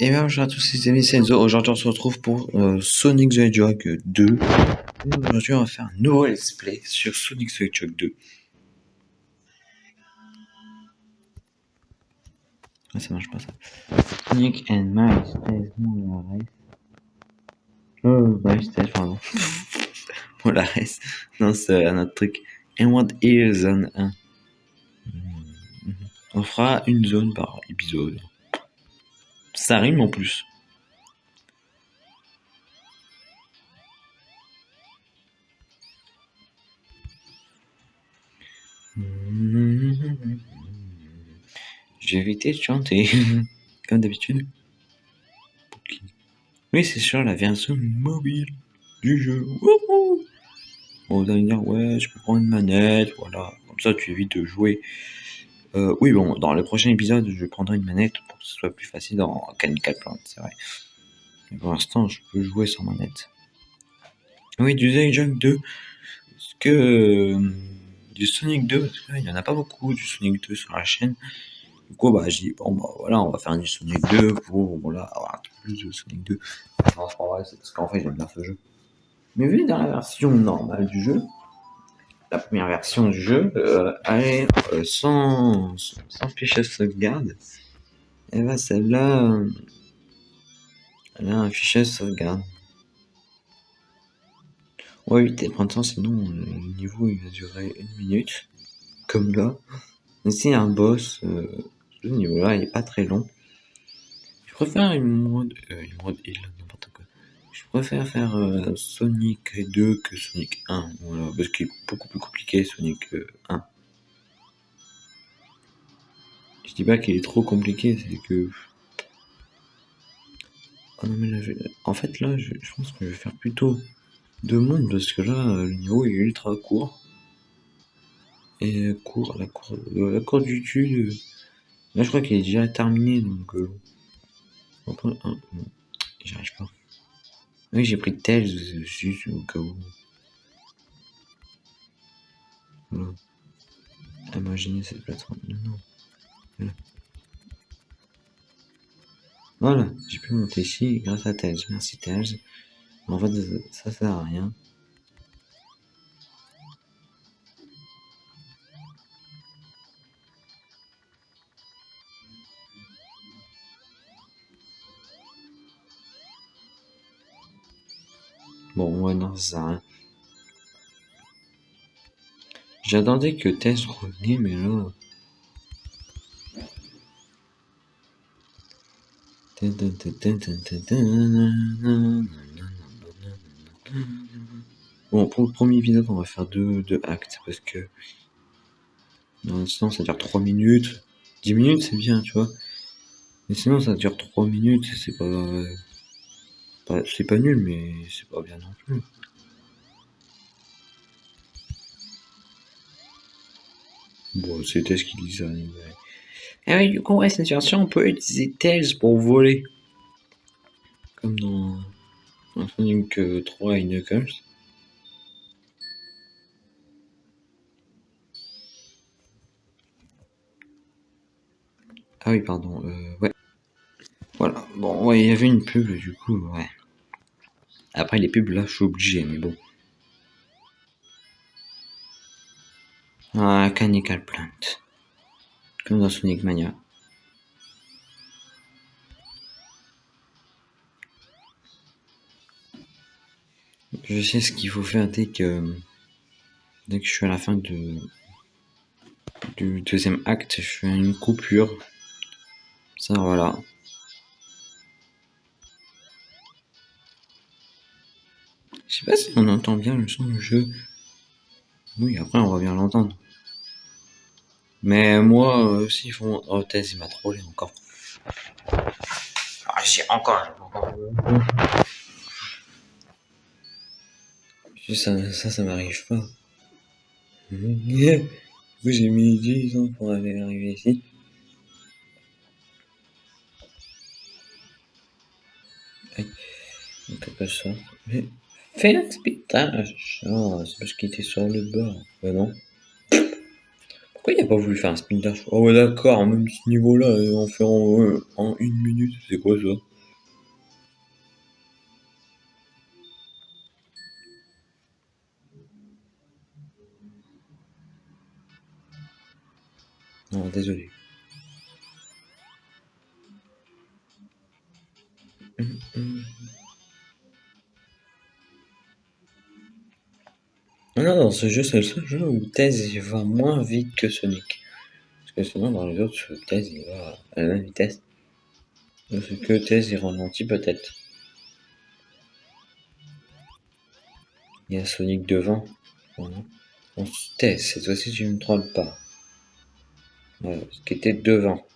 Et bien bonjour à tous les amis, c'est Enzo. Aujourd'hui on se retrouve pour euh, Sonic the Hedgehog 2. Et Aujourd'hui on va faire un nouveau let's play sur Sonic the Hedgehog 2. Ah ça marche pas ça. Sonic and Miles Molares. Oh, Miles pardon. Molares. Non, c'est un autre truc. And what is zone 1 On fera une zone par épisode. Ça rime en plus. J'ai évité de chanter, comme d'habitude. Oui, c'est sur la version mobile du jeu. Wouhou allez me dire, ouais, je peux prendre une manette, voilà. Comme ça, tu évites de jouer. Euh, oui, bon, dans le prochain épisode, je prendrai une manette pour que ce soit plus facile dans Canical Plant, c'est vrai. Mais pour l'instant, je peux jouer sans manette. Oui, du Junk 2. Parce que. euh, du Sonic 2, parce que là, il n'y en a pas beaucoup du Sonic 2 sur la chaîne. Du coup, bah, j'ai dit, bon, bah, voilà, on va faire du Sonic 2 pour, voilà, avoir un peu plus de Sonic 2. Non, c'est pas vrai, c'est parce qu'en fait, j'aime bien ce jeu. Mais vu dans la version normale du jeu, la première version du jeu, euh, est euh, sans, sans fichier de sauvegarde. Et bah, celle-là, euh, elle a un fichier de sauvegarde. Ouais, éviter de prendre temps, sinon le niveau il va durer une minute, comme là. Mais c'est un boss, euh, ce niveau-là il est pas très long. Je préfère une mode, une mode heal. Je préfère faire euh, Sonic 2 que Sonic 1, voilà, parce qu'il est beaucoup plus compliqué Sonic euh, 1. Je dis pas qu'il est trop compliqué, c'est que. Oh non, mais là, En fait, là, je, pense que je vais faire plutôt deux mondes parce que là, euh, le niveau est ultra court. Et euh, court, la cour, euh, la cour du euh, là, je crois qu'il est déjà terminé donc. Euh... après, hein, bon, J'y arrive pas. Oui, j'ai pris euh, juste au cas où. Voilà. Imaginez cette plateforme. Voilà, j'ai pu monter ici grâce à Tails. Merci Tails. En fait, ça sert à rien. J'attendais que Tails revenait, mais là. Bon, pour le premier épisode, on va faire deux, deux actes parce que. Non, sinon, ça dure 3 minutes. 10 minutes, c'est bien, tu vois. Mais sinon, ça dure 3 minutes, c'est pas. Pas c'est pas nul, mais c'est pas bien non plus. Bon, c'était ce qu'il disait. Ah oui, du coup, on peut utiliser Tails pour voler. Comme dans, Sonic euh, 3 et Knuckles. Ah oui, pardon, euh, ouais. Voilà, bon, ouais, il y avait une pub, du coup, ouais. Après, les pubs, là, je suis obligé, mais bon. Ah, Canical Plant. Comme dans Sonic Mania. Je sais ce qu'il faut faire dès que, dès que je suis à la fin de, du deuxième acte, je fais une coupure. Ça, voilà. Je sais pas si on entend bien le son du jeu. Oui, après, on va bien l'entendre. Mais moi euh, aussi, ils font. Oh, Tess, il m'a trollé encore. Ah, j'ai encore. encore. Ça, ça, ça m'arrive pas. Coup, j'ai mis 10 ans pour aller arriver ici. Aïe. Donc, pas ça. Mais Fais un putain c'est parce qu'il était sur le bord. Bah ben non. Pourquoi il a pas voulu faire un spin dash Oh d'accord, même ce niveau-là, euh, on fait en, euh, en une minute, c'est quoi ça? Non, désolé. Dans ce jeu, c'est le seul jeu où Thèse va moins vite que Sonic. Parce que sinon, dans les autres, Thèse il va à la même vitesse. Parce que Thèse il ralentit peut-être. Il y a Sonic devant. Voilà. On Thèse, cette fois-ci, je ne me trompe pas. Voilà, ce qui était devant.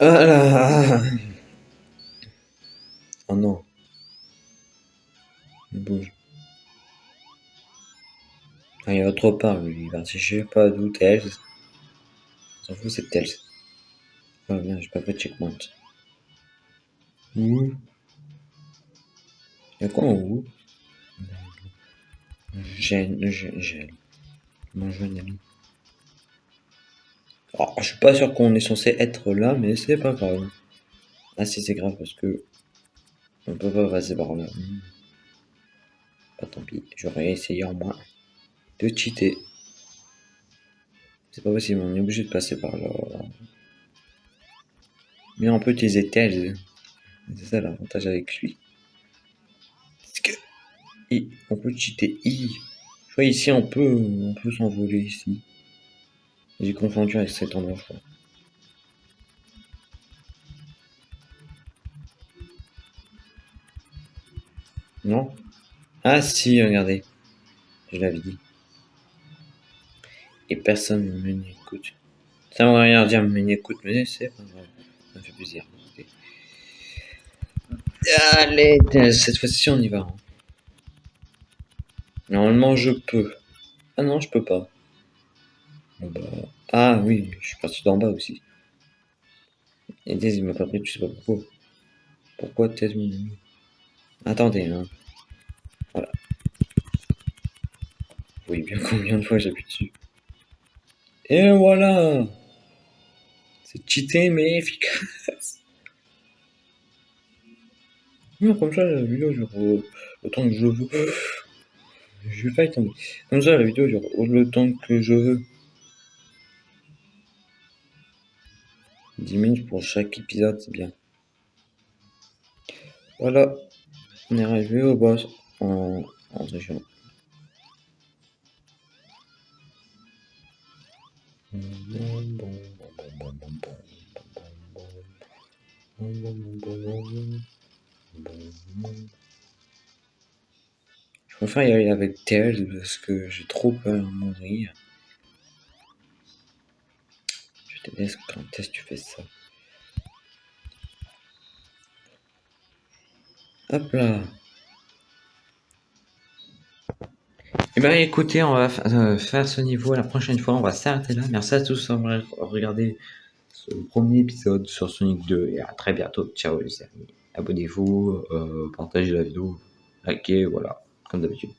Ah là Oh non. Il bouge. Ah, il va trop part, lui. Il va je sais pas d'où Tails. S'en fout, c'est Tails. Ah bien, j'ai pas fait de checkpoint. Ouh. Y'a quoi en haut? Gêne, gêne. Mon jeune ami. Oh, je suis pas sûr qu'on est censé être là, mais c'est pas grave. Ah si, c'est grave parce que on peut pas passer par là. Pas tant pis, j'aurais essayé en moins de cheater. C'est pas possible, on est obligé de passer par là. Mais on peut utiliser tel. C'est ça l'avantage avec lui. Parce que on peut cheater I. Je vois ici on peut on peut s'envoler ici. J'ai confondu avec cet endroit. Non? Ah si, regardez. Je l'avais dit. Et personne ne m'écoute. Ça ne rien dire, mais m'écoute, mais c'est pas grave. Ça me fait plaisir. Allez, cette fois-ci on y va. Hein. Normalement je peux. Ah non, je peux pas. Bah, ah oui, je suis parti d'en bas aussi. Et Thèse, il m'a pas pris, tu sais pas pourquoi. Pourquoi Thèse, mon Attendez, hein. Voilà. Oui, bien combien de fois j'appuie dessus? Et voilà C'est cheaté mais efficace. Non, comme ça, la vidéo dure le temps que je veux. Je vais pas y tomber. Comme ça, la vidéo dure temps que je veux. 10 minutes pour chaque épisode, c'est bien. Voilà, on est arrivé au boss en, en région. Je préfère y aller avec Tails parce que j'ai trop peur de mourir. Quand est-ce que tu fais ça? Hop là Eh bien écoutez, on va euh, faire ce niveau la prochaine fois, on va s'arrêter là. Merci à tous d'avoir regardé ce premier épisode sur Sonic 2 et à très bientôt. Ciao les amis. Abonnez-vous, euh, partagez la vidéo, likez, voilà, comme d'habitude.